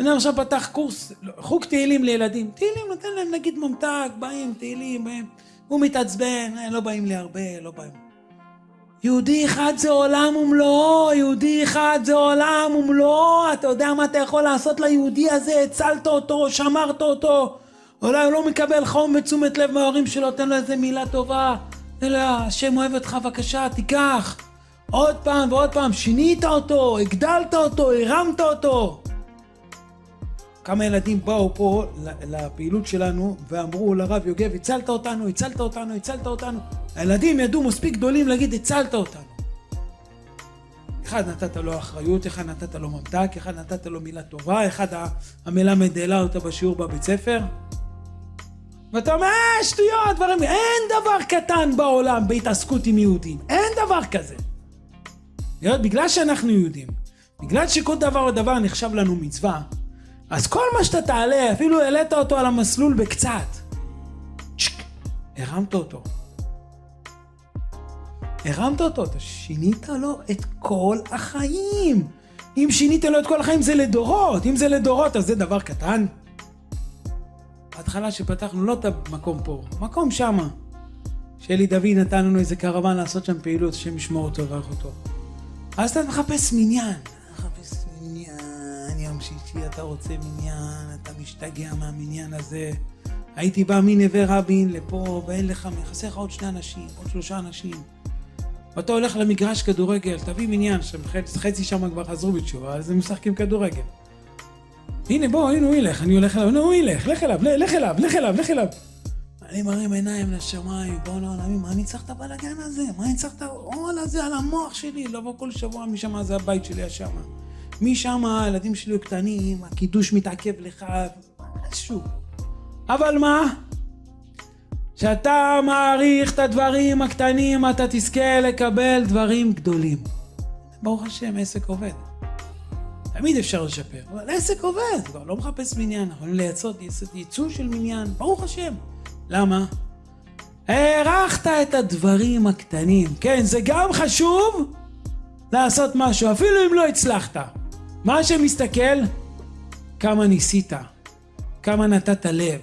אני עכשיו פתח קורס, חוג תהילים לילדים. תהילים נותן להם נגיד ממתק, באים, תהילים, באים. הוא מתעצבן, אה, לא באים לי הרבה, לא באים. יהודי אחד זה עולם ומלואו, יהודי אחד זה עולם ומלואו, אתה יודע מה אתה יכול לעשות ליהודי הזה? הצלת אותו, שמרת אותו. אולי הוא לא מקבל חום ותשומת לב מההורים שלו, תן לו איזה מילה טובה. אלא השם אוהב אותך, בבקשה, תיקח. עוד פעם ועוד פעם, שינית אותו, הגדלת אותו, הרמת אותו. כמה ילדים באו פה לפעילות שלנו ואמרו לרב יוגב, הצלת אותנו, הצלת אותנו, הצלת אותנו. הילדים ידעו מספיק גדולים להגיד, הצלת אותנו. אחד נתת לו אחריות, אחד נתת לו ממתק, אחד נתת לו מילה טובה, אחד המלמד העלה אותה בשיעור בבית ספר. ואתה אומר, אה, שטויות, דברים, אין דבר קטן בעולם בהתעסקות עם יהודים, אין דבר כזה. בגלל שאנחנו יהודים, בגלל שכל דבר ודבר נחשב לנו מצווה, אז כל מה שאתה תעלה, אפילו העלית אותו על המסלול בקצת, צ'ק, הרמת אותו. הרמת אותו, אתה שינית לו את כל החיים. אם שינית לו את כל החיים זה לדורות, אם זה לדורות אז זה דבר קטן. בהתחלה שפתחנו לא את המקום פה, מקום שמה. שאלי דוד נתן לנו איזה קרוון לעשות שם פעילות, השם ישמור אותו ויברך אותו. אז אתה מחפש מניין. מחפש מניין, שישי אתה רוצה מניין, אתה משתגע מהמניין הזה. הייתי בא מנווה רבין לפה, ואין לך, חסר לך עוד שני אנשים, עוד שלושה אנשים. ואתה הולך למגרש כדורגל, תביא מניין, חצי שם כבר חזרו בתשובה, אז הם משחקים כדורגל. הנה בוא, הנה הוא ילך, אני הולך אליו, הנה הוא ילך, לך אליו, לך אליו, לך אליו, לך אליו. אני מרים עיניים לשמיים, בוא לעולמים, מה אני צריך את הבלאגן הזה? מה אני צריך את העול הזה על המוח שלי? לבוא כל שבוע משם, זה הבית שלי השם. משם הילדים שלי קטנים, הקידוש מתעכב לך, משהו. אבל מה? כשאתה מעריך את הדברים הקטנים, אתה תזכה לקבל דברים גדולים. ברוך השם, עסק עובד. תמיד אפשר לשפר, אבל עסק עובד, כבר לא מחפש מניין, אנחנו יכולים לייצות ייצוא של מניין, ברוך השם. למה? הערכת את הדברים הקטנים. כן, זה גם חשוב לעשות משהו, אפילו אם לא הצלחת. מה שמסתכל, כמה ניסית, כמה נתת לב,